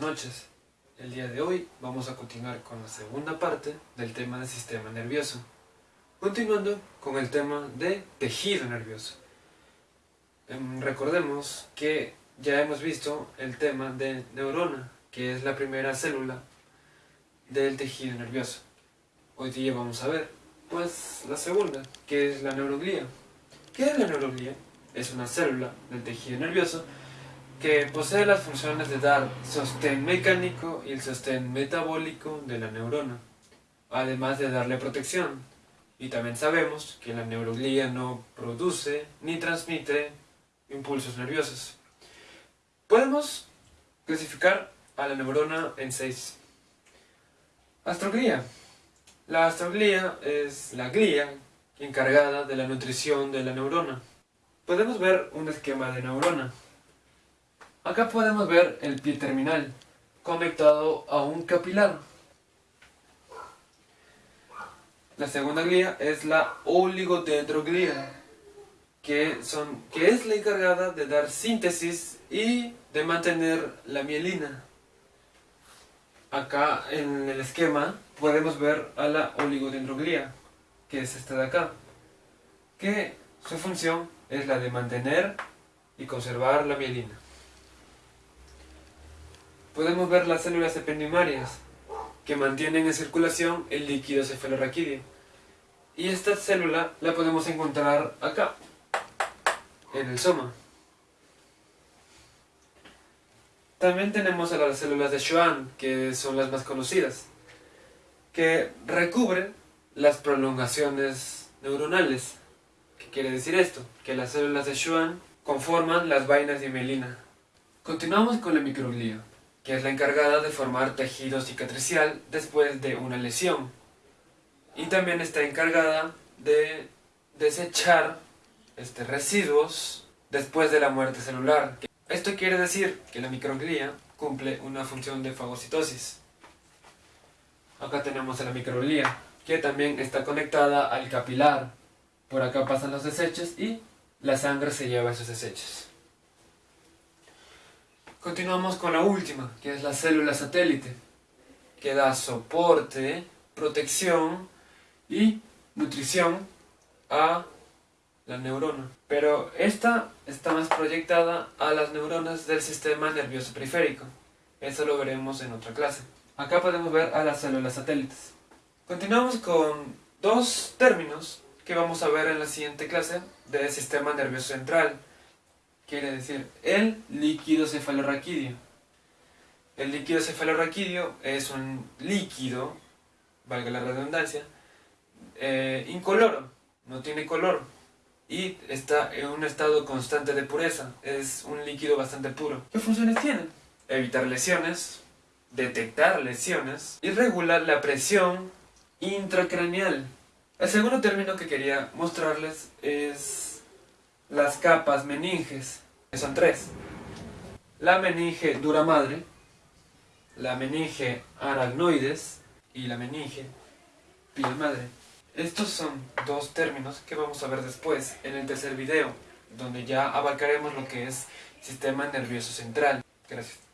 noches. El día de hoy vamos a continuar con la segunda parte del tema del sistema nervioso. Continuando con el tema de tejido nervioso. Em, recordemos que ya hemos visto el tema de neurona, que es la primera célula del tejido nervioso. Hoy día vamos a ver, pues, la segunda, que es la neuroglía. ¿Qué es la neuroglía? Es una célula del tejido nervioso que posee las funciones de dar sostén mecánico y el sostén metabólico de la neurona, además de darle protección. Y también sabemos que la neuroglía no produce ni transmite impulsos nerviosos. Podemos clasificar a la neurona en seis. Astroglía. La astroglía es la glía encargada de la nutrición de la neurona. Podemos ver un esquema de neurona. Acá podemos ver el pie terminal, conectado a un capilar. La segunda glía es la oligodendroglía, que, es la encargada de dar síntesis y de mantener la mielina. Acá en el esquema podemos ver a la oligodendroglía, que es esta de acá, que su función es la de mantener y conservar la mielina podemos ver las células ependimarias, que mantienen en circulación el líquido cefalorraquídeo. Y esta célula la podemos encontrar acá, en el soma. También tenemos a las células de Schwann, que son las más conocidas, que recubren las prolongaciones neuronales. ¿Qué quiere decir esto? Que las células de Schwann conforman las vainas de mielina. Continuamos con la microglía que es la encargada de formar tejido cicatricial después de una lesión. Y también está encargada de desechar este, residuos después de la muerte celular. Esto quiere decir que la microglía cumple una función de fagocitosis. Acá tenemos a la microglía, que también está conectada al capilar. Por acá pasan los desechos y la sangre se lleva esos desechos. Continuamos con la última, que es la célula satélite, que da soporte, protección y nutrición a la neurona. Pero esta está más proyectada a las neuronas del sistema nervioso periférico. Eso lo veremos en otra clase. Acá podemos ver a las células satélites. Continuamos con dos términos que vamos a ver en la siguiente clase del sistema nervioso central quiere decir el líquido cefalorraquídeo. El líquido cefalorraquídeo es un líquido, valga la redundancia, eh, incoloro, no tiene color y está en un estado constante de pureza, es un líquido bastante puro. ¿Qué funciones tiene? Evitar lesiones, detectar lesiones y regular la presión intracraneal. El segundo término que quería mostrarles es las capas meninges, que son tres. La meninge dura madre, la meninge aracnoides y la meninge piel madre. Estos son dos términos que vamos a ver después en el tercer video, donde ya abarcaremos lo que es sistema nervioso central. Gracias.